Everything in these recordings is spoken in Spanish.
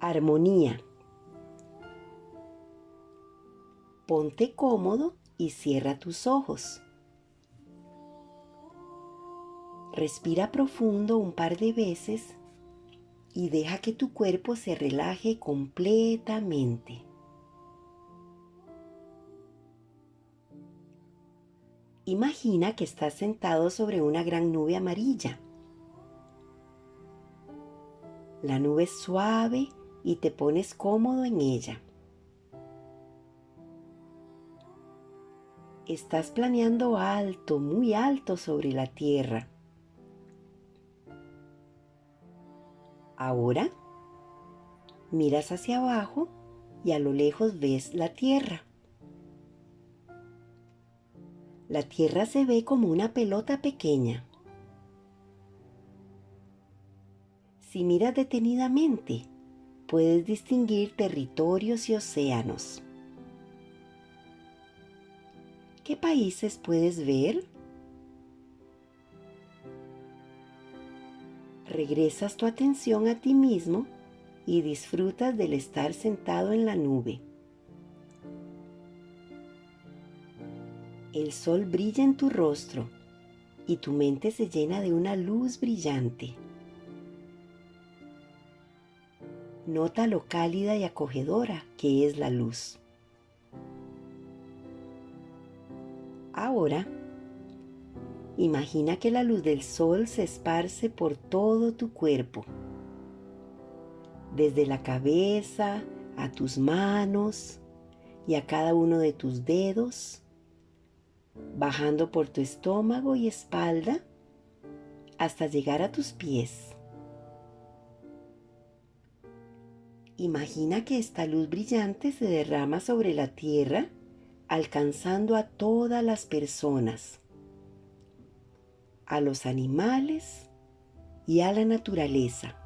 Armonía. Ponte cómodo y cierra tus ojos. Respira profundo un par de veces y deja que tu cuerpo se relaje completamente. Imagina que estás sentado sobre una gran nube amarilla. La nube es suave y te pones cómodo en ella. Estás planeando alto, muy alto sobre la tierra. Ahora miras hacia abajo y a lo lejos ves la tierra. La tierra se ve como una pelota pequeña. Si miras detenidamente, puedes distinguir territorios y océanos. ¿Qué países puedes ver? Regresas tu atención a ti mismo y disfrutas del estar sentado en la nube. El sol brilla en tu rostro y tu mente se llena de una luz brillante. Nota lo cálida y acogedora que es la luz. Ahora, imagina que la luz del sol se esparce por todo tu cuerpo, desde la cabeza a tus manos y a cada uno de tus dedos, bajando por tu estómago y espalda hasta llegar a tus pies. Imagina que esta luz brillante se derrama sobre la tierra, alcanzando a todas las personas, a los animales y a la naturaleza.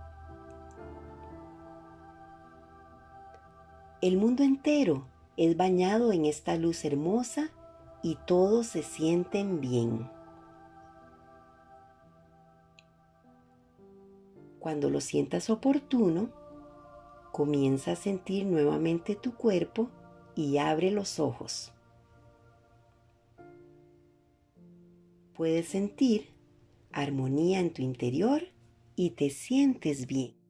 El mundo entero es bañado en esta luz hermosa y todos se sienten bien. Cuando lo sientas oportuno, Comienza a sentir nuevamente tu cuerpo y abre los ojos. Puedes sentir armonía en tu interior y te sientes bien.